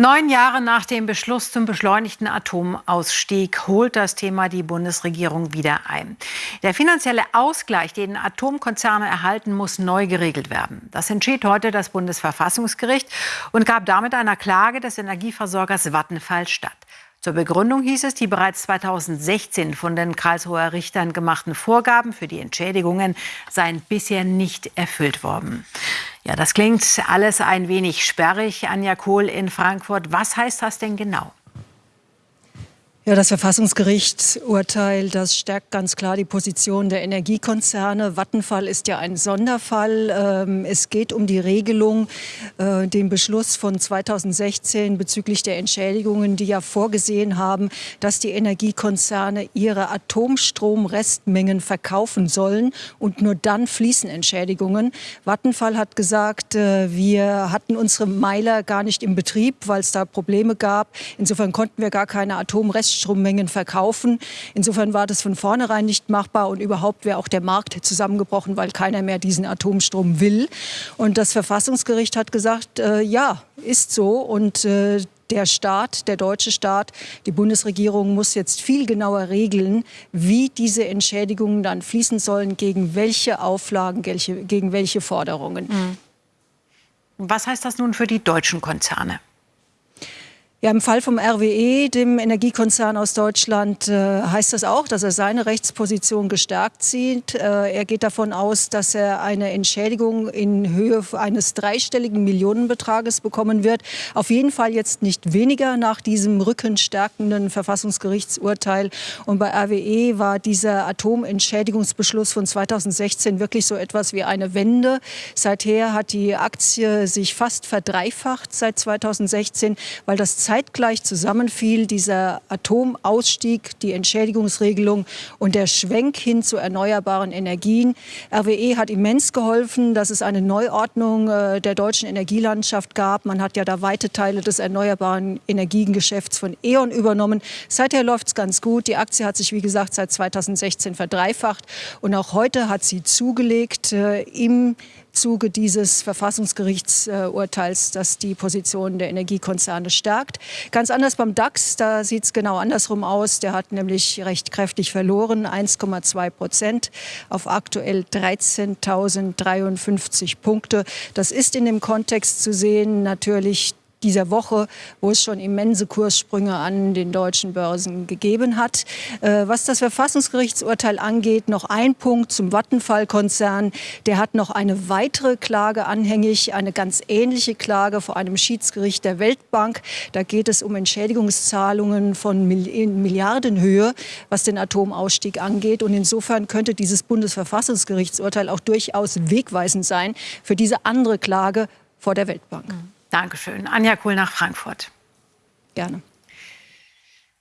Neun Jahre nach dem Beschluss zum beschleunigten Atomausstieg holt das Thema die Bundesregierung wieder ein. Der finanzielle Ausgleich, den Atomkonzerne erhalten, muss neu geregelt werden. Das entschied heute das Bundesverfassungsgericht und gab damit einer Klage des Energieversorgers Vattenfall statt. Zur Begründung hieß es, die bereits 2016 von den Karlsruher Richtern gemachten Vorgaben für die Entschädigungen seien bisher nicht erfüllt worden. Ja, das klingt alles ein wenig sperrig, Anja Kohl in Frankfurt. Was heißt das denn genau? Ja, das Verfassungsgerichtsurteil, das stärkt ganz klar die Position der Energiekonzerne. Vattenfall ist ja ein Sonderfall. Ähm, es geht um die Regelung, äh, den Beschluss von 2016 bezüglich der Entschädigungen, die ja vorgesehen haben, dass die Energiekonzerne ihre Atomstromrestmengen verkaufen sollen und nur dann fließen Entschädigungen. Vattenfall hat gesagt, äh, wir hatten unsere Meiler gar nicht im Betrieb, weil es da Probleme gab. Insofern konnten wir gar keine Atomrestmengen Reststrommengen verkaufen. Insofern war das von vornherein nicht machbar und überhaupt wäre auch der Markt zusammengebrochen, weil keiner mehr diesen Atomstrom will. Und das Verfassungsgericht hat gesagt, äh, ja, ist so und äh, der Staat, der deutsche Staat, die Bundesregierung muss jetzt viel genauer regeln, wie diese Entschädigungen dann fließen sollen, gegen welche Auflagen, gegen welche Forderungen. Mhm. Was heißt das nun für die deutschen Konzerne? Ja, im Fall vom RWE, dem Energiekonzern aus Deutschland, äh, heißt das auch, dass er seine Rechtsposition gestärkt sieht. Äh, er geht davon aus, dass er eine Entschädigung in Höhe eines dreistelligen Millionenbetrages bekommen wird. Auf jeden Fall jetzt nicht weniger nach diesem rückenstärkenden Verfassungsgerichtsurteil. Und bei RWE war dieser Atomentschädigungsbeschluss von 2016 wirklich so etwas wie eine Wende. Seither hat die Aktie sich fast verdreifacht seit 2016, weil das zeitgleich zusammenfiel, dieser Atomausstieg, die Entschädigungsregelung und der Schwenk hin zu erneuerbaren Energien. RWE hat immens geholfen, dass es eine Neuordnung äh, der deutschen Energielandschaft gab. Man hat ja da weite Teile des erneuerbaren Energiengeschäfts von E.ON übernommen. Seither läuft es ganz gut. Die Aktie hat sich, wie gesagt, seit 2016 verdreifacht. Und auch heute hat sie zugelegt äh, im Zuge dieses Verfassungsgerichtsurteils, das die Position der Energiekonzerne stärkt. Ganz anders beim DAX, da sieht es genau andersrum aus. Der hat nämlich recht kräftig verloren, 1,2 Prozent auf aktuell 13.053 Punkte. Das ist in dem Kontext zu sehen natürlich dieser Woche, wo es schon immense Kurssprünge an den deutschen Börsen gegeben hat. Äh, was das Verfassungsgerichtsurteil angeht, noch ein Punkt zum Vattenfall-Konzern. Der hat noch eine weitere Klage anhängig, eine ganz ähnliche Klage vor einem Schiedsgericht der Weltbank. Da geht es um Entschädigungszahlungen von Milliardenhöhe, was den Atomausstieg angeht. Und insofern könnte dieses Bundesverfassungsgerichtsurteil auch durchaus wegweisend sein für diese andere Klage vor der Weltbank. Mhm. Dankeschön. Anja Kohl nach Frankfurt. Gerne.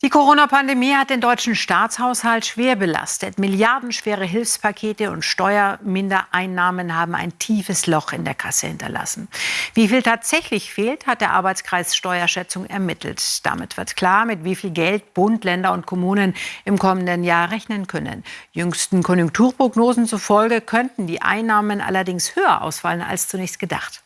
Die Corona-Pandemie hat den deutschen Staatshaushalt schwer belastet. Milliardenschwere Hilfspakete und Steuermindereinnahmen haben ein tiefes Loch in der Kasse hinterlassen. Wie viel tatsächlich fehlt, hat der Arbeitskreis Steuerschätzung ermittelt. Damit wird klar, mit wie viel Geld Bund, Länder und Kommunen im kommenden Jahr rechnen können. Jüngsten Konjunkturprognosen zufolge könnten die Einnahmen allerdings höher ausfallen als zunächst gedacht.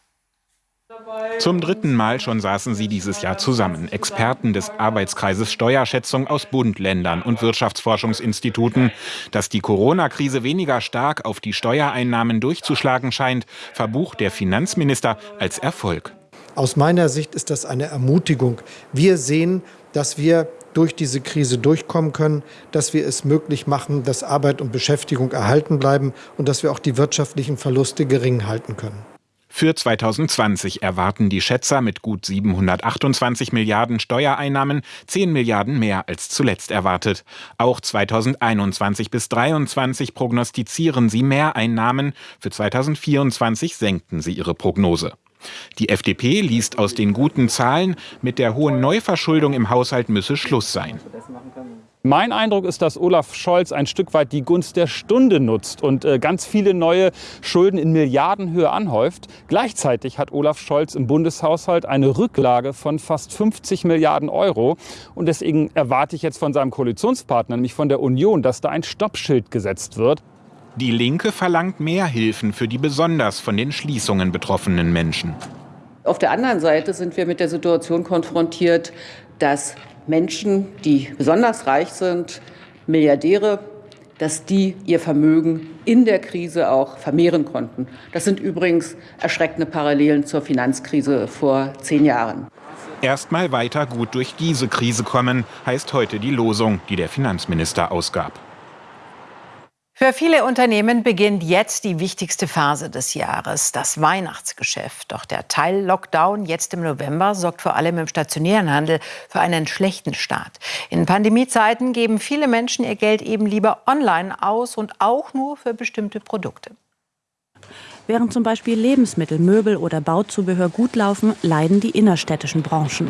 Zum dritten Mal schon saßen sie dieses Jahr zusammen. Experten des Arbeitskreises Steuerschätzung aus Bund, Ländern und Wirtschaftsforschungsinstituten. Dass die Corona-Krise weniger stark auf die Steuereinnahmen durchzuschlagen scheint, verbucht der Finanzminister als Erfolg. Aus meiner Sicht ist das eine Ermutigung. Wir sehen, dass wir durch diese Krise durchkommen können, dass wir es möglich machen, dass Arbeit und Beschäftigung erhalten bleiben und dass wir auch die wirtschaftlichen Verluste gering halten können. Für 2020 erwarten die Schätzer mit gut 728 Milliarden Steuereinnahmen 10 Milliarden mehr als zuletzt erwartet. Auch 2021 bis 2023 prognostizieren sie Mehreinnahmen. Für 2024 senkten sie ihre Prognose. Die FDP liest aus den guten Zahlen, mit der hohen Neuverschuldung im Haushalt müsse Schluss sein. Mein Eindruck ist, dass Olaf Scholz ein Stück weit die Gunst der Stunde nutzt und äh, ganz viele neue Schulden in Milliardenhöhe anhäuft. Gleichzeitig hat Olaf Scholz im Bundeshaushalt eine Rücklage von fast 50 Milliarden Euro. Und deswegen erwarte ich jetzt von seinem Koalitionspartner, nämlich von der Union, dass da ein Stoppschild gesetzt wird. Die Linke verlangt mehr Hilfen für die besonders von den Schließungen betroffenen Menschen. Auf der anderen Seite sind wir mit der Situation konfrontiert, dass Menschen, die besonders reich sind, Milliardäre, dass die ihr Vermögen in der Krise auch vermehren konnten. Das sind übrigens erschreckende Parallelen zur Finanzkrise vor zehn Jahren. Erstmal weiter gut durch diese Krise kommen, heißt heute die Losung, die der Finanzminister ausgab. Für viele Unternehmen beginnt jetzt die wichtigste Phase des Jahres, das Weihnachtsgeschäft. Doch der Teil-Lockdown jetzt im November sorgt vor allem im stationären Handel für einen schlechten Start. In Pandemiezeiten geben viele Menschen ihr Geld eben lieber online aus und auch nur für bestimmte Produkte. Während zum Beispiel Lebensmittel, Möbel oder Bauzubehör gut laufen, leiden die innerstädtischen Branchen.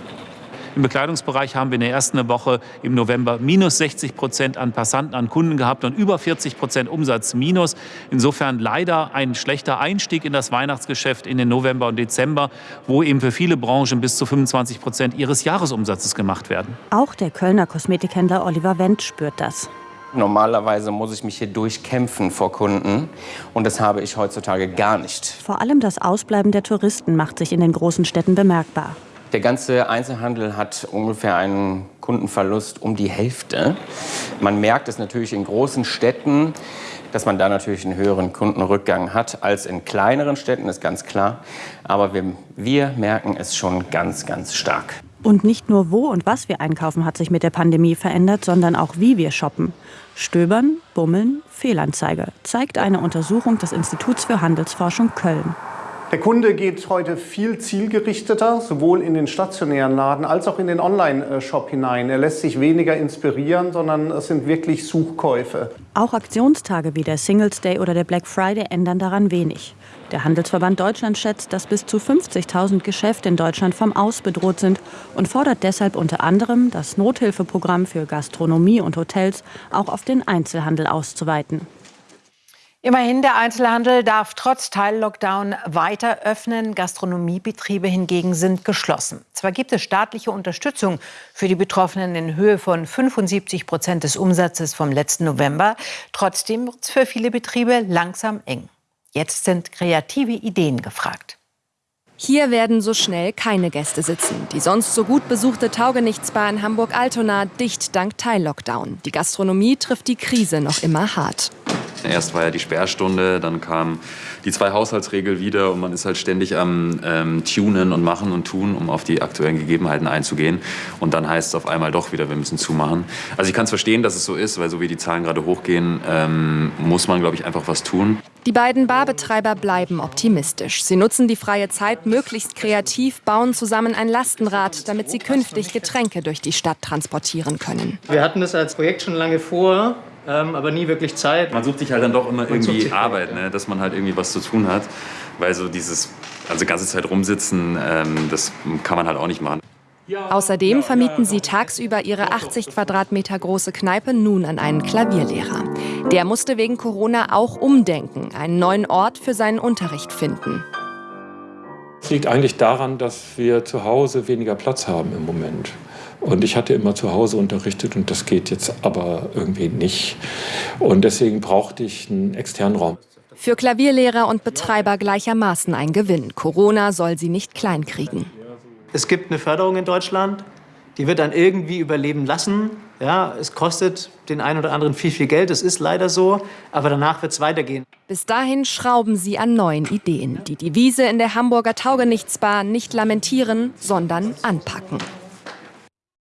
Im Bekleidungsbereich haben wir in der ersten Woche im November minus 60 Prozent an Passanten, an Kunden gehabt und über 40 Prozent Umsatz minus. Insofern leider ein schlechter Einstieg in das Weihnachtsgeschäft in den November und Dezember, wo eben für viele Branchen bis zu 25 Prozent ihres Jahresumsatzes gemacht werden. Auch der Kölner Kosmetikhändler Oliver Wendt spürt das. Normalerweise muss ich mich hier durchkämpfen vor Kunden und das habe ich heutzutage gar nicht. Vor allem das Ausbleiben der Touristen macht sich in den großen Städten bemerkbar. Der ganze Einzelhandel hat ungefähr einen Kundenverlust um die Hälfte. Man merkt es natürlich in großen Städten, dass man da natürlich einen höheren Kundenrückgang hat als in kleineren Städten, ist ganz klar. Aber wir, wir merken es schon ganz, ganz stark. Und nicht nur wo und was wir einkaufen hat sich mit der Pandemie verändert, sondern auch wie wir shoppen. Stöbern, Bummeln, Fehlanzeige, zeigt eine Untersuchung des Instituts für Handelsforschung Köln. Der Kunde geht heute viel zielgerichteter, sowohl in den stationären Laden als auch in den Online-Shop hinein. Er lässt sich weniger inspirieren, sondern es sind wirklich Suchkäufe. Auch Aktionstage wie der Singles Day oder der Black Friday ändern daran wenig. Der Handelsverband Deutschland schätzt, dass bis zu 50.000 Geschäfte in Deutschland vom Aus bedroht sind und fordert deshalb unter anderem, das Nothilfeprogramm für Gastronomie und Hotels auch auf den Einzelhandel auszuweiten. Immerhin, der Einzelhandel darf trotz Teil-Lockdown weiter öffnen. Gastronomiebetriebe hingegen sind geschlossen. Zwar gibt es staatliche Unterstützung für die Betroffenen in Höhe von 75 Prozent des Umsatzes vom letzten November. Trotzdem wird es für viele Betriebe langsam eng. Jetzt sind kreative Ideen gefragt. Hier werden so schnell keine Gäste sitzen. Die sonst so gut besuchte Taugenichtsbar in Hamburg-Altona dicht dank Teil-Lockdown. Die Gastronomie trifft die Krise noch immer hart. Erst war ja die Sperrstunde, dann kam die zwei Haushaltsregel wieder und man ist halt ständig am ähm, Tunen und Machen und Tun, um auf die aktuellen Gegebenheiten einzugehen. Und dann heißt es auf einmal doch wieder, wir müssen zumachen. Also ich kann es verstehen, dass es so ist, weil so wie die Zahlen gerade hochgehen, ähm, muss man, glaube ich, einfach was tun. Die beiden Barbetreiber bleiben optimistisch. Sie nutzen die freie Zeit möglichst kreativ, bauen zusammen ein Lastenrad, damit sie künftig Getränke durch die Stadt transportieren können. Wir hatten das als Projekt schon lange vor ähm, aber nie wirklich Zeit. Man sucht sich halt dann doch immer irgendwie Arbeit, ne? dass man halt irgendwie was zu tun hat, weil so dieses, also ganze Zeit rumsitzen, ähm, das kann man halt auch nicht machen. Außerdem vermieten sie tagsüber ihre 80 Quadratmeter große Kneipe nun an einen Klavierlehrer. Der musste wegen Corona auch umdenken, einen neuen Ort für seinen Unterricht finden. Es liegt eigentlich daran, dass wir zu Hause weniger Platz haben im Moment. Und ich hatte immer zu Hause unterrichtet und das geht jetzt aber irgendwie nicht. Und deswegen brauchte ich einen externen Raum. Für Klavierlehrer und Betreiber gleichermaßen ein Gewinn. Corona soll sie nicht kleinkriegen. Es gibt eine Förderung in Deutschland, die wird dann irgendwie überleben lassen. Ja, es kostet den einen oder anderen viel, viel Geld, das ist leider so, aber danach wird es weitergehen. Bis dahin schrauben sie an neuen Ideen, die die Wiese in der Hamburger Taugenichtsbar nicht lamentieren, sondern anpacken.